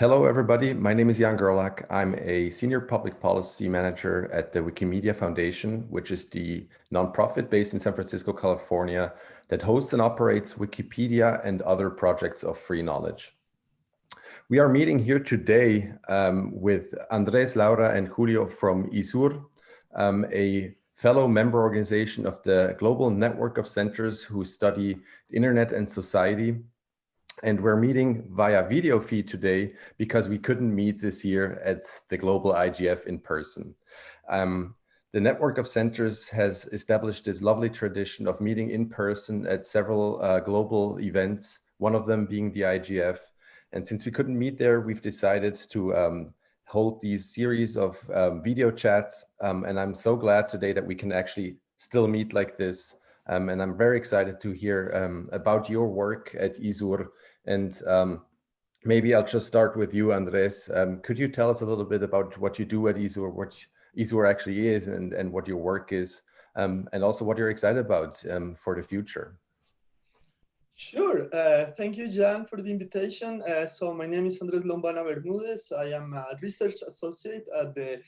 Hello, everybody. My name is Jan Gerlach. I'm a senior public policy manager at the Wikimedia Foundation, which is the nonprofit based in San Francisco, California, that hosts and operates Wikipedia and other projects of free knowledge. We are meeting here today um, with Andres, Laura, and Julio from ISUR, um, a fellow member organization of the Global Network of Centers who study Internet and Society and we're meeting via video feed today because we couldn't meet this year at the Global IGF in person. Um, the network of centers has established this lovely tradition of meeting in person at several uh, global events, one of them being the IGF. And since we couldn't meet there, we've decided to um, hold these series of um, video chats. Um, and I'm so glad today that we can actually still meet like this. Um, and I'm very excited to hear um, about your work at ISUR and um, maybe I'll just start with you, Andres. Um, could you tell us a little bit about what you do at ISUR, what ISUR actually is and, and what your work is, um, and also what you're excited about um, for the future? Sure. Uh, thank you, Jan, for the invitation. Uh, so my name is Andres Lombana Bermudez. I am a research associate at the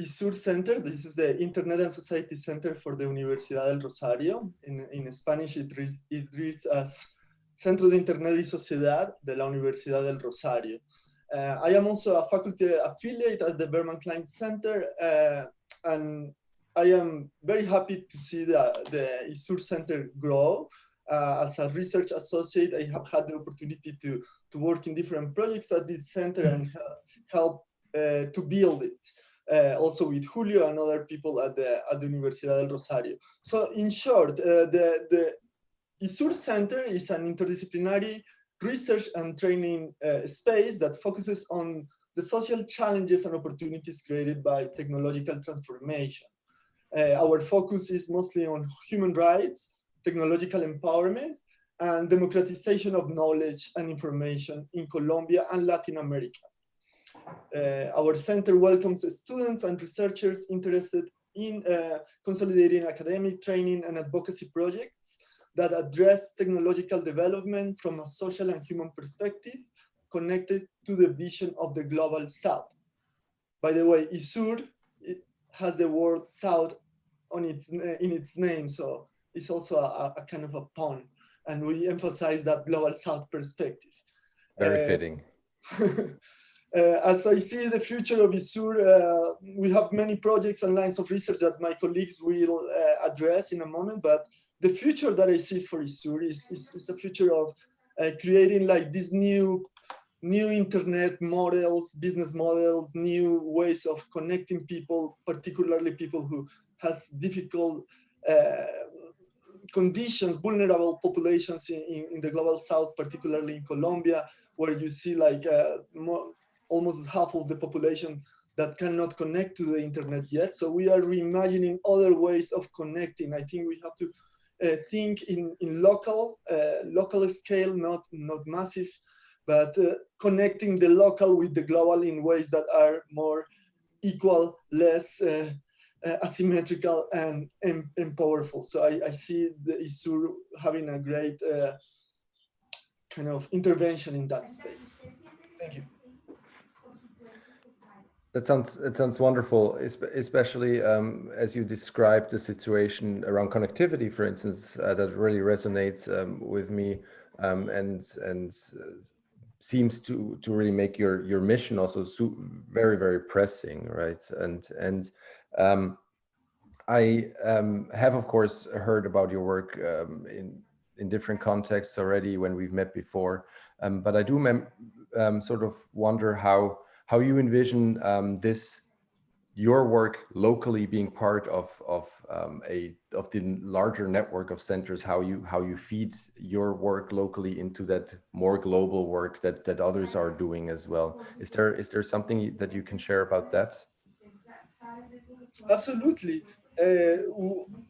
ISUR Center. This is the Internet and Society Center for the Universidad del Rosario. In, in Spanish, it reads, it reads as Centro de Internet y Sociedad de la Universidad del Rosario. Uh, I am also a faculty affiliate at the Berkman Klein Center, uh, and I am very happy to see the, the ISUR Center grow. Uh, as a research associate, I have had the opportunity to, to work in different projects at this center and help uh, to build it. Uh, also with Julio and other people at the at the Universidad del Rosario. So in short, uh, the the ISUR Center is an interdisciplinary research and training uh, space that focuses on the social challenges and opportunities created by technological transformation. Uh, our focus is mostly on human rights, technological empowerment, and democratization of knowledge and information in Colombia and Latin America. Uh, our center welcomes students and researchers interested in uh, consolidating academic training and advocacy projects that address technological development from a social and human perspective connected to the vision of the global south. By the way, ISUR it has the word south on its in its name, so it's also a, a kind of a pun, and we emphasize that global south perspective. Very uh, fitting. Uh, as I see the future of ISUR, uh, we have many projects and lines of research that my colleagues will uh, address in a moment, but the future that I see for ISUR is, is, is a future of uh, creating like these new new internet models, business models, new ways of connecting people, particularly people who has difficult uh, conditions, vulnerable populations in, in, in, the global south, particularly in Colombia, where you see like uh, more, almost half of the population that cannot connect to the internet yet. So we are reimagining other ways of connecting. I think we have to think in, in local, uh, local scale, not, not massive, but uh, connecting the local with the global in ways that are more equal, less uh, uh, asymmetrical and, and, and, powerful. So I, I see the ISUR having a great uh, kind of intervention in that space. Thank you. That sounds it sounds wonderful, especially um, as you described the situation around connectivity, for instance, uh, that really resonates um, with me um, and and seems to to really make your your mission also very very pressing, right? And and um, I um, have of course heard about your work um, in in different contexts already when we've met before, but I do sort of wonder how how you envision um, this your work locally being part of of um, a of the larger network of centers how you how you feed your work locally into that more global work that that others are doing as well. Is there is there something that you can share about that? Absolutely uh,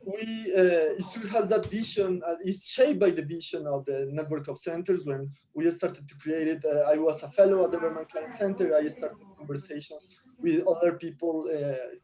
we uh, has that vision uh, it's shaped by the vision of the network of centers. When we started to create it i was a fellow at the Berkman Klein center. I started conversations with other people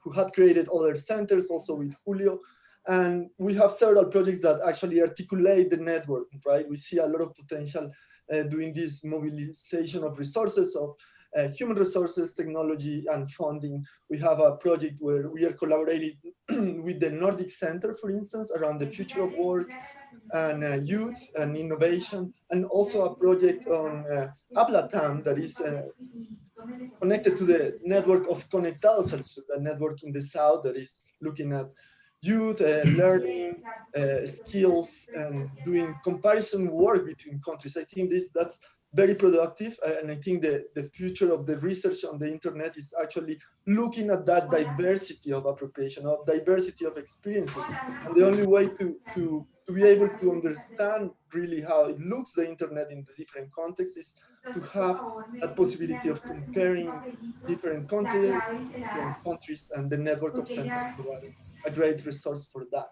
who had created other centers also with julio. And we have several projects that actually articulate the network right? We see a lot of potential uh, doing this mobilization of resources of uh, human resources, technology, and funding. We have a project where we are collaborating with the Nordic Center, for instance, around the future of work and uh, youth and innovation, and also a project on uh, Hablatam that is uh, connected to the network of Conectados al a network in the south that is looking at youth uh, learning uh, skills and doing comparison work between countries. I think this that's very productive. Uh, and I think the, the future of the research on the internet is actually looking at that diversity of appropriation, of diversity of experiences. And the only way to, to, to be able to understand really how it looks, the internet in the different contexts is to have a possibility of comparing different continents, different countries, and the network of centers provides a great resource for that.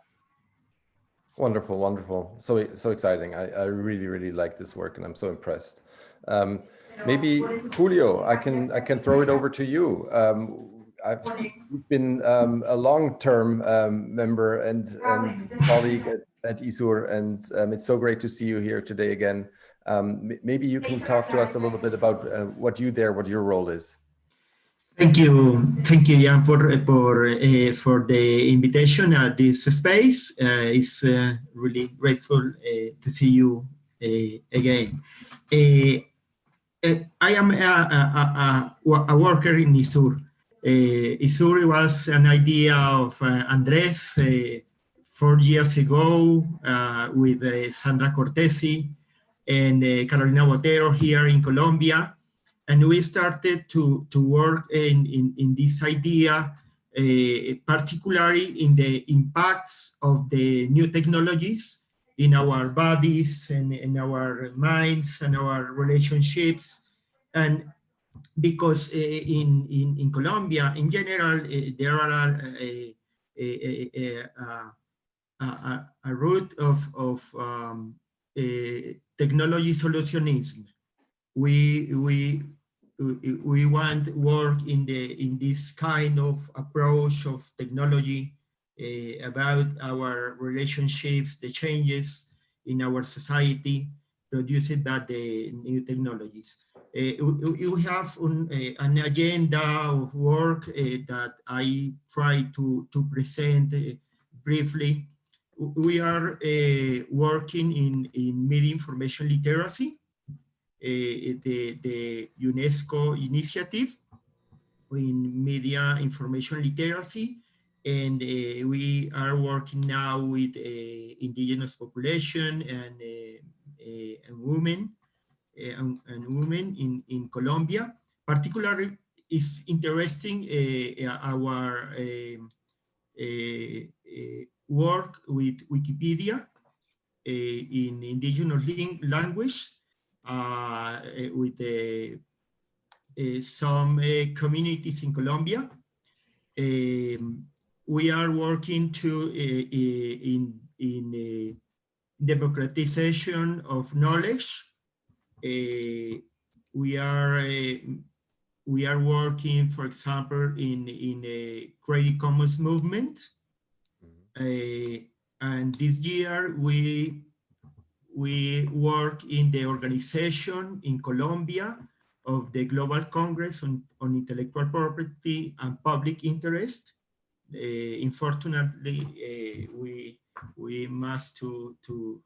Wonderful, wonderful. So so exciting. I, I really, really like this work and I'm so impressed. Um, maybe Julio, I can I can throw it over to you. Um, I've been um, a long-term um, member and, and colleague at, at ISUR, and um, it's so great to see you here today again. Um, maybe you can talk to us a little bit about uh, what you there, what your role is. Thank you, thank you, Jan, for for uh, for the invitation at this space. Uh, it's uh, really grateful uh, to see you uh, again. I am a, a, a, a, worker in ISUR. Uh, ISUR was an idea of uh, Andres uh, four years ago with Sandra Cortesi and Carolina Botero here in Colombia. And we started to, to work in, in, in this idea, particularly in the impacts of the new technologies in our bodies and in our minds and our relationships. And because uh, in, in, in Colombia, in general, uh, there are a, a, a, a, a root of, of um, technology solutionism. We, we, we want work in the in this kind of approach of technology uh, Uh, about our relationships, the changes in our society produced by the new technologies. Uh, we, we have un, uh, an agenda of work uh, that I try to, to present uh, briefly. We are working in, in media information literacy, the, the UNESCO initiative in media information literacy and uh, we are working now with uh, indigenous population and, uh, uh and women uh, and, and, women in, in Colombia. Particularly is interesting uh, our um, work with Wikipedia in indigenous language with some communities in Colombia. Um, we are working to uh, in in eh, democratization of knowledge. We are we are working, for example, in in a Creative Commons movement. Uh, and this year we we work in the organization in Colombia of the Global Congress on, on Intellectual Property and Public Interest. Uh, unfortunately, uh, we we must to to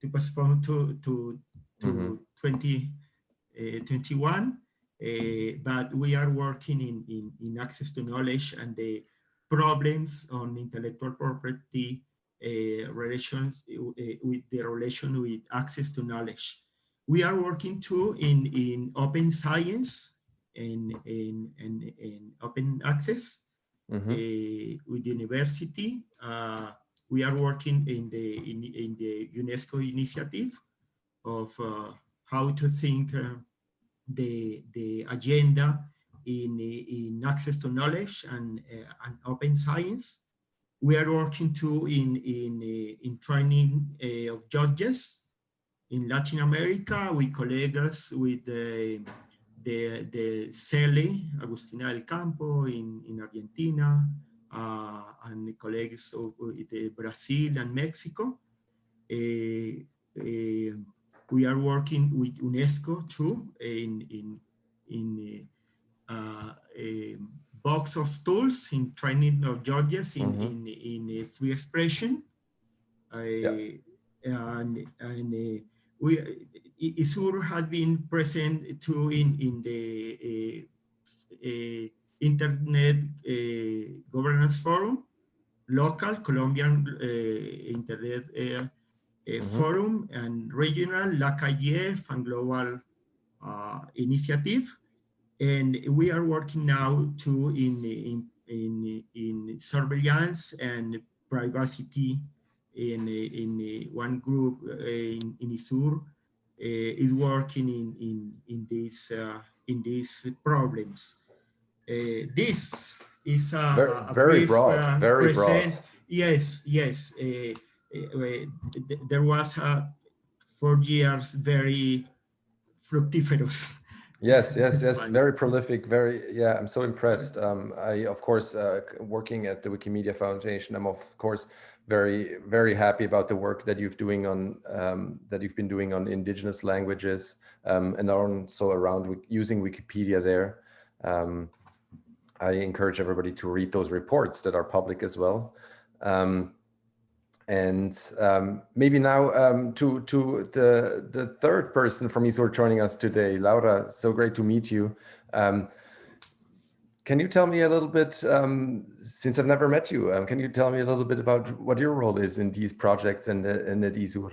to postpone to to to mm -hmm. 2021. Uh, but we are working in, in, in access to knowledge and the problems on intellectual property uh, relations uh, with the relation with access to knowledge. We are working too in, in open science and in, in, in open access mm -hmm. uh, with the university. Uh, we are working in the in, in the UNESCO initiative of uh, how to think uh, the the agenda in in access to knowledge and uh, and open science. We are working too in in in training of judges in Latin America with colleagues with the de, de CELE, Agustina del Campo in, in Argentina, uh, and colleagues of, Brazil and Mexico. We are working with UNESCO too in in in uh, a box of tools in training of judges in Mhm. in, in uh, free expression. Uh, and and uh, we ISUR has been present too in in the uh, internet uh, governance forum, local Colombian uh, internet uh, uh, Mhm. forum and regional LACIGF and global uh, initiative. And we are working now too in, in, in, in surveillance and privacy in, in one group in, in ISUR is working in, in, in, these, uh, in these problems. Uh, this is a, Very- a very brief, broad, uh, very broad. Yes, yes. uh, uh, th- there was uh, four years very fructiferous. Yes, yes, yes. Very prolific. Very, yeah. I'm so impressed. Um, I, of course, uh, working at the Wikimedia Foundation, I'm of course very, very happy about the work that you've doing on um, that you've been doing on indigenous languages um, and also around using Wikipedia there. Um, I encourage everybody to read those reports that are public as well. Um, and um, maybe now um, to to the the third person from ISUR joining us today, Laura. So great to meet you. Can you tell me a little bit, um, since I've never met you, um, can you tell me a little bit about what your role is in these projects and the, and at ISUR?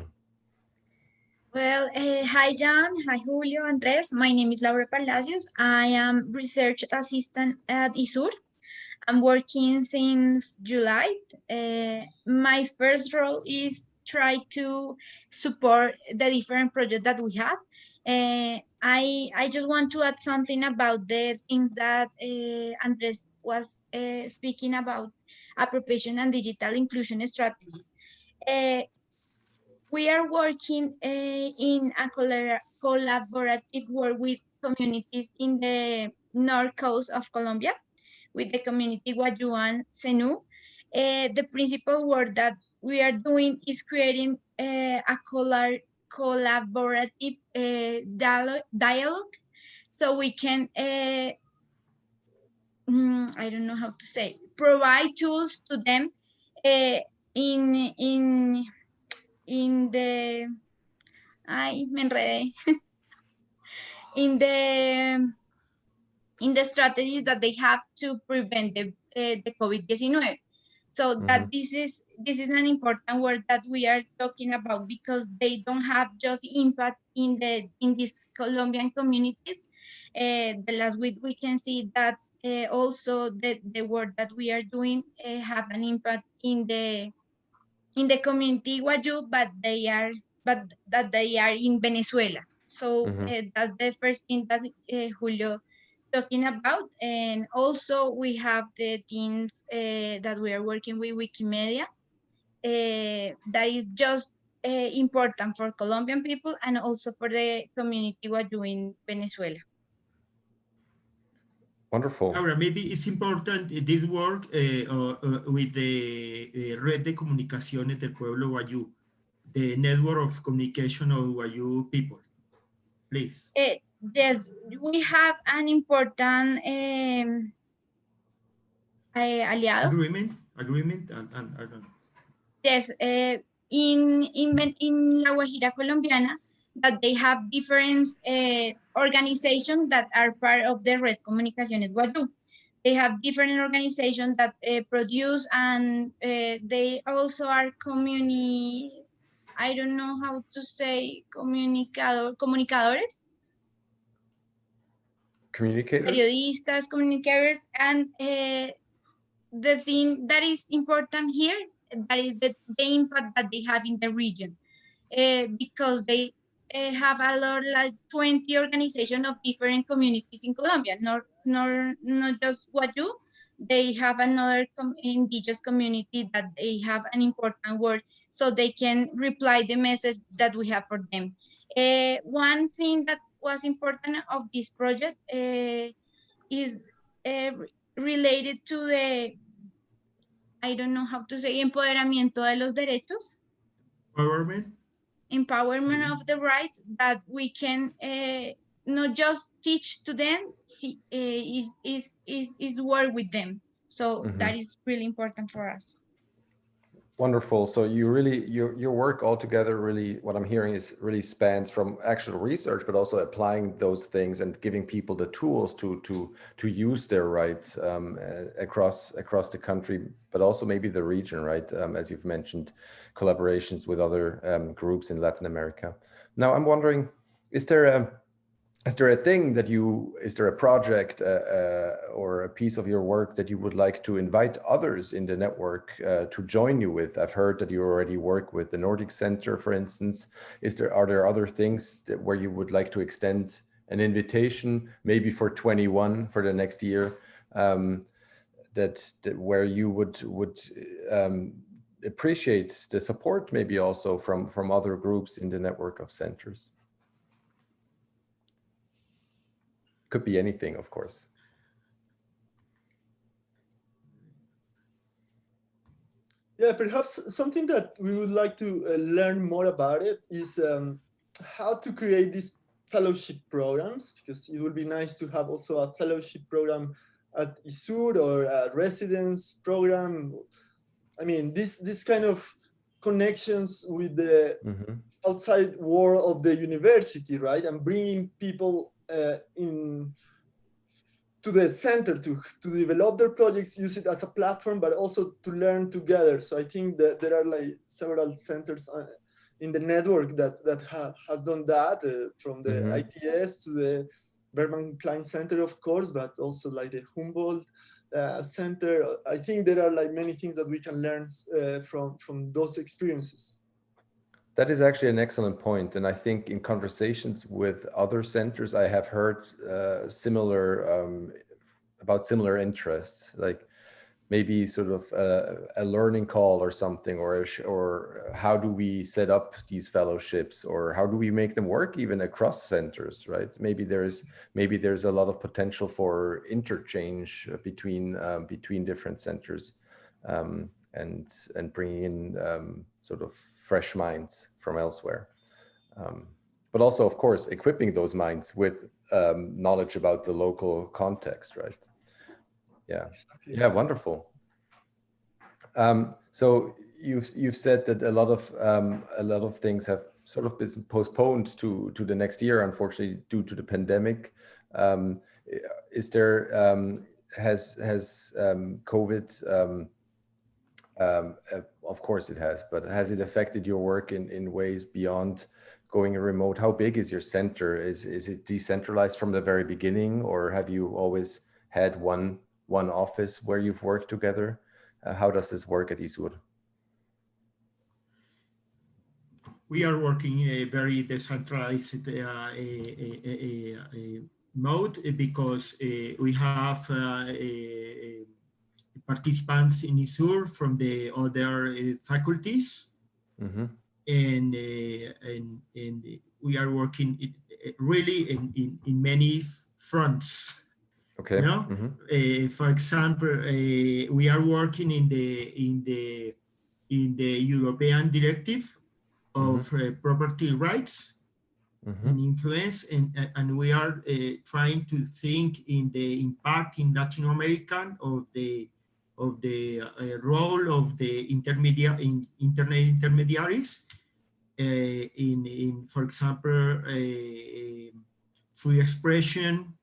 Well, uh, hi, Jan. Hi, Julio, Andres. My name is Laura Palacios. I am research assistant at ISUR. I'm working since July. Uh, my first role is try to support the different projects that we have. Uh, I I just want to add something about the things that uh, Andres was uh, speaking about appropriation and digital inclusion strategies. Uh, we are working uh, in a collaborative work with communities in the north coast of Colombia, with the community Guayuan Senu. The principal work that we are doing is creating a collaborative dialogue, dialogue so we can, mm, I don't know how to say, provide tools to them uh, in, in in the ay me enredé in the in the strategies that they have to prevent the uh, the COVID-19. So that this is this is an important word that we are talking about because they don't have just impact in the in this Colombian communities. Uh, the last week we can see that uh, also the the work that we are doing uh, have an impact in the in the community Guayu, but they are but that they are in Venezuela. So Mhm. uh, that's the first thing that uh, Julio talking about, and also we have the teams uh, that we are working with Wikimedia. Uh, that is just uh, important for Colombian people and also for the community Guayu in Venezuela. Wonderful. Ahora, maybe it's important uh, this work uh, uh, uh, with the uh, Red de Comunicaciones del Pueblo Guayú, the network of communication of Guayú people. Please. Yes, we have an important um, uh, aliado. Agreement, agreement, and, and, I don't know. Yes, uh, in, in, in La Guajira Colombiana, that they have different uh, organizations that are part of the Red Comunicaciones Guayú. They have different organizations that uh, produce and uh, they also are communi, I don't know how to say, comunicador, comunicadores, Communicators? periodistas, communicators, and uh, the thing that is important here, that is the, the impact that they have in the region, uh, because they uh, have a lot, like 20 organizations of different communities in Colombia, not, not, not just Guayú, they have another com indigenous community that they have an important word, so they can reply the message that we have for them. Uh, one thing that was important of this project uh, is uh, related to the, I don't know how to say, empoderamiento de los derechos. Government, empowerment of the rights that we can uh, not just teach to them, see, uh, is, is, is, is work with them. So Mhm. that is really important for us. Wonderful. So you really, your, your work altogether really, what I'm hearing is really spans from actual research, but also applying those things and giving people the tools to, to, to use their rights um, across, across the country, but also maybe the region, right? Um, as you've mentioned, collaborations with other um, groups in Latin America. Now I'm wondering, is there a, is there a thing that you, is there a project uh, uh, or a piece of your work that you would like to invite others in the network uh, to join you with? I've heard that you already work with the Nordic Center, for instance. Is there, are there other things that, where you would like to extend an invitation, maybe for 21 for the next year, um, that, that where you would, would um, appreciate the support maybe also from, from other groups in the network of centers? Could be anything, of course. Yeah, perhaps something that we would like to uh, learn more about it is um, how to create these fellowship programs, because it would be nice to have also a fellowship program at ISUR or a residence program. I mean, this, this kind of connections with the Mhm. outside world of the university, right? And bringing people in to the center to, to develop their projects, use it as a platform, but also to learn together. So I think that there are like several centers uh, in the network that, that ha has done that, uh, from the Mhm. ITS to the Berkman Klein Center, of course, but also like the Humboldt uh, Center. I think there are like many things that we can learn uh, from, from those experiences. That is actually an excellent point, and I think in conversations with other centers, I have heard uh, similar um, about similar interests, like maybe sort of a, a learning call or something, or or how do we set up these fellowships, or how do we make them work even across centers, right? Maybe there's maybe there's a lot of potential for interchange between um, between different centers. Um, and and bringing in um, sort of fresh minds from elsewhere. Um, but also, of course, equipping those minds with um, knowledge about the local context, right? Yeah, Exactly. yeah, wonderful. Um, so you've you've said that a lot of um, a lot of things have sort of been postponed to to the next year, unfortunately, due to the pandemic. Um, is there um, has has um, COVID um, uh, of course it has, but has it affected your work in, in ways beyond going remote? How big is your center? Is, is it decentralized from the very beginning or have you always had one, one office where you've worked together? Uh, how does this work at ISUR? we are working in a very decentralized uh, a, a, a, mode because uh, we have uh, participants in ISUR from the other uh, faculties Mm -hmm. and, uh, and, and we are working it, really in, in, in many fronts. Okay. You know? Mm -hmm. uh, for example, uh, we are working in the in the in the European Directive of uh, property rights Mm -hmm. and influence, and and we are uh, trying to think in the impact in Latin American of the of the uh, role of the intermediate in internet intermediaries uh, in in for example free expression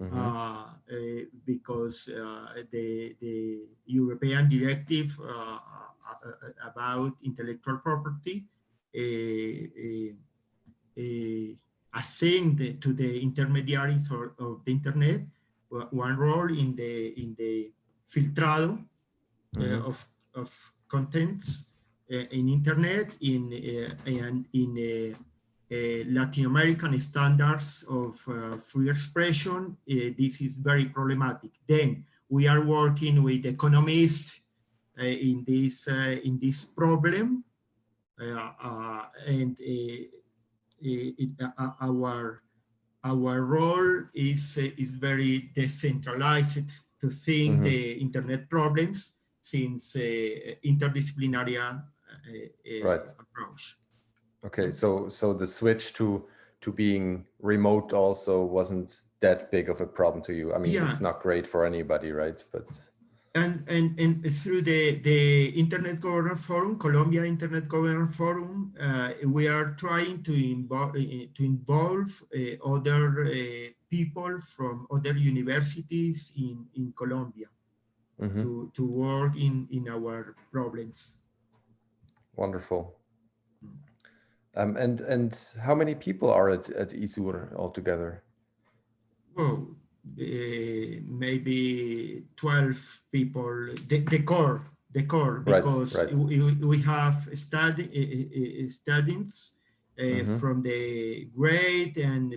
Mm -hmm. uh, uh, because uh, the the European directive about intellectual property assigned to the intermediaries or, of the internet one role in the in the filtrado mm -hmm. of of contents eh, in internet in and in uh, Latin American standards of uh, free expression, uh, this is very problematic. Then we are working with economists in this in this problem, uh, and it, uh, uh, our our role is is very decentralized to think mm -hmm. the internet problems since interdisciplinary right. approach. Okay, so so the switch to to being remote also wasn't that big of a problem to you. I mean, Yeah. it's not great for anybody, right? But and and and through the the Internet Governance Forum, Colombia Internet Governance Forum, uh, we are trying to involve to involve uh, other uh, people from other universities in in Colombia Mhm, to to work in in our problems. wonderful. Um, and and how many people are at at ISUR altogether? Well, uh, maybe 12 people, the, the core, the core, Right, because right. We, we- we have study, uh, uh, students uh, Mhm. from the grade and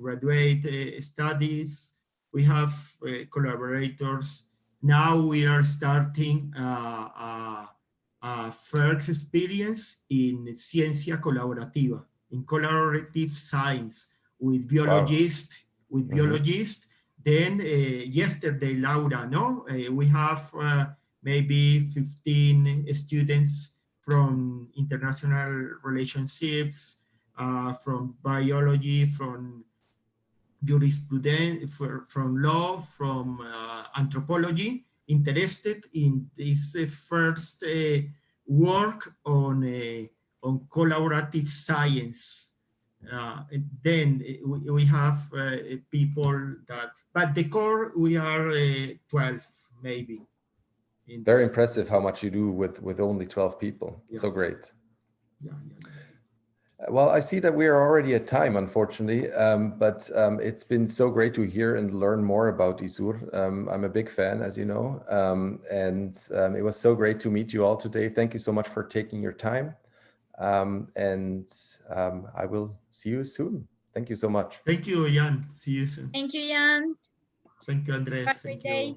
graduate uh, studies. We have uh, collaborators. Now we are starting uh, a, a first experience in ciencia colaborativa, in collaborative science with biologists, with Mhm. biologists. Then uh, yesterday, Laura, no, uh, we have uh, maybe 15 students from international relationships, uh, from biology, from jurisprudence, from law, from uh, anthropology, interested in this uh, first uh, work on, uh, on collaborative science. Then we, we have people that, but the core, we are uh, 12 maybe. In Very impressive how much you do with with only 12 people. Yeah. So great. Yeah, yeah, yeah. Well, I see that we are already at time, unfortunately, um, but um, it's been so great to hear and learn more about Isur. Um, I'm a big fan, as you know, um, and um, it was so great to meet you all today. Thank you so much for taking your time, um, and um, I will see you soon. Thank you so much. Thank you, Jan. See you soon. Thank you, Jan. Thank you, Andres. Have a great Thank you. day.